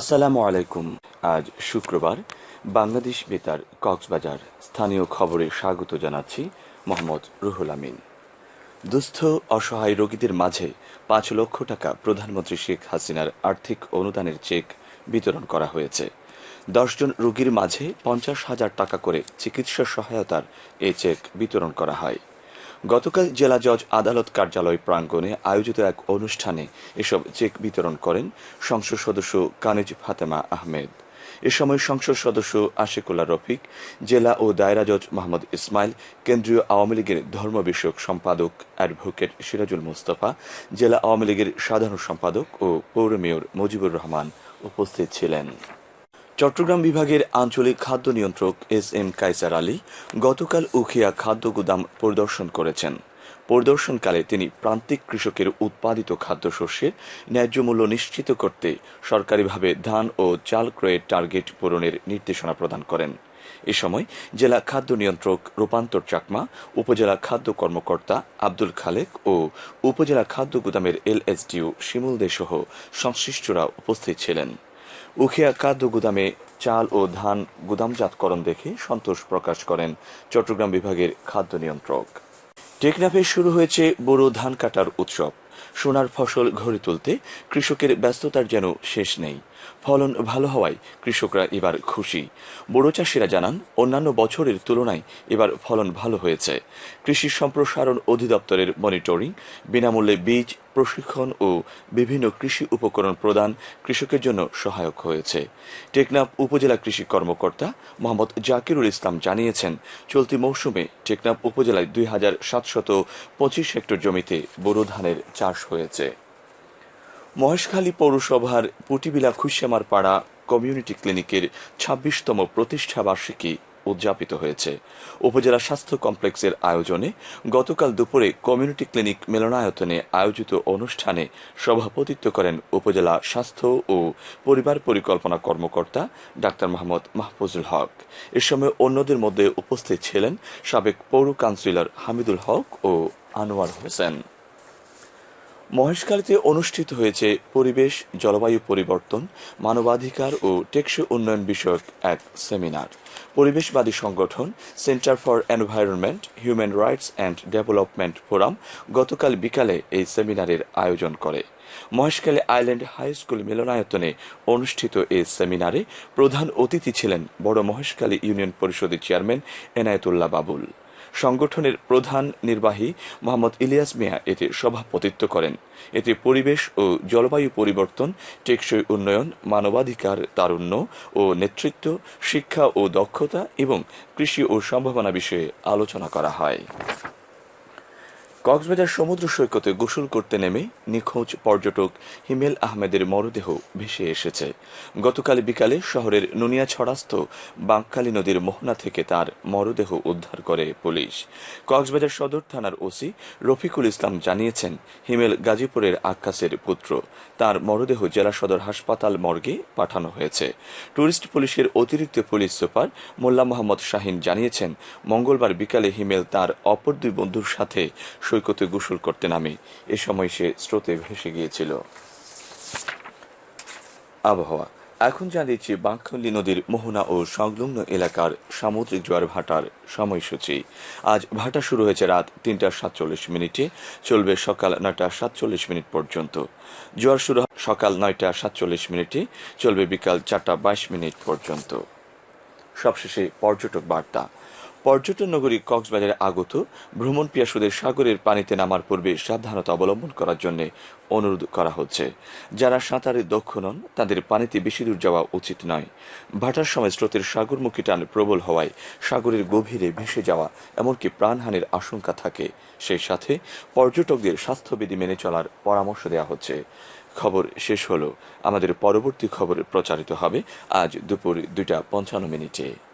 আসসালামু আলাইকুম। আজ শুক্রবার বাংলাদেশ বেতার কক্সবাজার স্থানীয় খবরে স্বাগত জানাচ্ছি মোহাম্মদ রুহুল আমিন। দুস্থ, অসহায় রোগীদের মাঝে পাঁচ লক্ষ টাকা প্রধানমন্ত্রী শেখ হাসিনার আর্থিক অনুদানের চেক বিতরণ করা হয়েছে। দশজন রোগীর মাঝে পঞ্চাশ হাজার টাকা করে চিকিৎসা সহায়তার এই চেক বিতরণ করা হয়। গতকাল জেলা জজ আদালত কার্যালয় প্রাঙ্গণে আয়োজিত এক অনুষ্ঠানে এসব চেক বিতরণ করেন সংসদ সদস্য কানেজ ফাতেমা আহমেদ। এ সময় সংসদ সদস্য আশিকুল্লাহ রফিক, জেলা ও দায়রা জজ মোহাম্মদ ইসমাইল, কেন্দ্রীয় আওয়ামী লীগের ধর্ম বিষয়ক সম্পাদক অ্যাডভোকেট সিরাজুল মুস্তফা, জেলা আওয়ামী লীগের সাধারণ সম্পাদক ও পৌর মেয়র মুজিবুর রহমান উপস্থিত ছিলেন। চট্টগ্রাম বিভাগের আঞ্চলিক খাদ্য নিয়ন্ত্রক এস এম কাইসার আলী গতকাল উখিয়া খাদ্য গুদাম পরিদর্শন করেছেন। পরিদর্শনকালে তিনি প্রান্তিক কৃষকের উৎপাদিত খাদ্যশস্যের ন্যায্য মূল্য নিশ্চিত করতে সরকারিভাবে ধান ও চাল ক্রয়ের টার্গেট পূরণের নির্দেশনা প্রদান করেন। এ সময় জেলা খাদ্য নিয়ন্ত্রক রূপান্তর চাকমা, উপজেলা খাদ্য কর্মকর্তা আব্দুল খালেক ও উপজেলা খাদ্য গুদামের এলএসডিও শিমুল দে সহ সংশ্লিষ্টরা উপস্থিত ছিলেন। উখিয়া খাদ্য গুদামে চাল ও ধান গুদামজাতকরণ দেখে সন্তোষ প্রকাশ করেন চট্টগ্রাম বিভাগের খাদ্য নিয়ন্ত্রক। টেকনাফে শুরু হয়েছে বোরো ধান কাটার উৎসব। সোনার ফসল ঘরে তুলতে কৃষকের ব্যস্ততার যেন শেষ নেই। ফলন ভালো হওয়ায় কৃষকরা এবার খুশি। বড় চাষিরা জানান, অন্যান্য বছরের তুলনায় এবার ফলন ভালো হয়েছে। কৃষি সম্প্রসারণ অধিদপ্তরের মনিটরিং, বিনামূল্যে বীজ প্রশিক্ষণ ও বিভিন্ন কৃষি উপকরণ প্রদান কৃষকের জন্য সহায়ক হয়েছে। টেকনাফ উপজেলা কৃষি কর্মকর্তা মোহাম্মদ জাকিরুল ইসলাম জানিয়েছেন, চলতি মৌসুমে টেকনাফ উপজেলায় দুই হাজার সাতশত পঁচিশ হেক্টর জমিতে বোরো ধানের চাষ হয়েছে। মহেশখালী পৌরসভার পুটিবিলা খুশিয়ামার পাড়া কমিউনিটি ক্লিনিকের ছাব্বিশতম প্রতিষ্ঠা বার্ষিকী উদযাপিত হয়েছে। উপজেলা স্বাস্থ্য কমপ্লেক্সের আয়োজনে গতকাল দুপুরে কমিউনিটি ক্লিনিক মিলনায়তনে আয়োজিত অনুষ্ঠানে সভাপতিত্ব করেন উপজেলা স্বাস্থ্য ও পরিবার পরিকল্পনা কর্মকর্তা ডাক্তার মোহাম্মদ মাহফুজুল হক। এ সময় অন্যদের মধ্যে উপস্থিত ছিলেন সাবেক পৌর কাউন্সিলর হামিদুল হক ও আনোয়ার হোসেন। মহেশখালীতে অনুষ্ঠিত হয়েছে পরিবেশ, জলবায়ু পরিবর্তন, মানবাধিকার ও টেকসই উন্নয়ন বিষয়ক এক সেমিনার। পরিবেশবাদী সংগঠন, centre for environment, human rights and development forum গতকাল বিকালে এই সেমিনারের আয়োজন করে। মহেশখালী আইল্যান্ড হাই স্কুল মিলনায়তনে অনুষ্ঠিত এই সেমিনারে প্রধান অতিথি ছিলেন বড় মহেশখালী ইউনিয়ন পরিষদের চেয়ারম্যান এনায়েতুল্লাহ বাবুল। সংগঠনের প্রধান নির্বাহী মোহাম্মদ ইলিয়াস মিয়া এতে সভাপতিত্ব করেন। এতে পরিবেশ ও জলবায়ু পরিবর্তন, টেকসই উন্নয়ন, মানবাধিকার তারুণ্য ও নেতৃত্ব, শিক্ষা ও দক্ষতা এবং কৃষি ও সম্ভাবনা বিষয়ে আলোচনা করা হয়। কক্সবাজার সমুদ্র সৈকতে গোসল করতে নেমে নিখোঁজ পর্যটক হিমেল আহমেদের মরদেহ ভেসে এসেছে। গতকাল বিকালে শহরের নুনিয়াছড়াস্থ বাঁকখালী নদীর মোহনা থেকে তার মরদেহ উদ্ধার করে পুলিশ। কক্সবাজার সদর থানার ওসি রফিকুল ইসলাম জানিয়েছেন, হিমেল গাজীপুরের আক্কাসের পুত্র। তার মরদেহ জেলা সদর হাসপাতাল মর্গে পাঠানো হয়েছে। টুরিস্ট পুলিশের অতিরিক্ত পুলিশ সুপার মোল্লা মোহাম্মদ শাহিন জানিয়েছেন, মঙ্গলবার বিকালে হিমেল তার অপর দুই বন্ধুর সাথে সৈকতে গোসল করতে নামে। এ সময় সে স্রোতে ভেসে গিয়েছিল। আবহাওয়া। এখন জানিয়েছি বাঁকখালী নদীর মোহনা ও সংলগ্ন এলাকার সামুদ্রিক জোয়ার ভাটার সময়সূচি। আজ ভাটা শুরু হয়েছে রাত তিনটা সাতচল্লিশ মিনিটে। চলবে সকাল নয়টা সাতচল্লিশ মিনিট পর্যন্ত। জোয়ার শুরু সকাল নয়টা সাতচল্লিশ মিনিটে। চলবে বিকাল চারটা বাইশ মিনিট পর্যন্ত। সবশেষে পর্যটক বার্তা। পর্যটন নগরী কক্সবাজারে আগত ভ্রমণ পিয়াসুদের সাগরের পানিতে নামার পূর্বে সাবধানতা অবলম্বন করার জন্য অনুরোধ করা হচ্ছে। যারা সাঁতারে দক্ষ নন, তাদের পানিতে বেশি দূর যাওয়া উচিত নয়। ভাটার সময় স্রোতের সাগরমুখী টান প্রবল হওয়ায় সাগরের গভীরে ভেসে যাওয়া এমনকি প্রাণহানির আশঙ্কা থাকে। সেই সাথে পর্যটকদের স্বাস্থ্যবিধি মেনে চলার পরামর্শ দেওয়া হচ্ছে। খবর শেষ হলো। আমাদের পরবর্তী খবর প্রচারিত হবে আজ দুপুর দুইটা পঞ্চান্ন মিনিটে।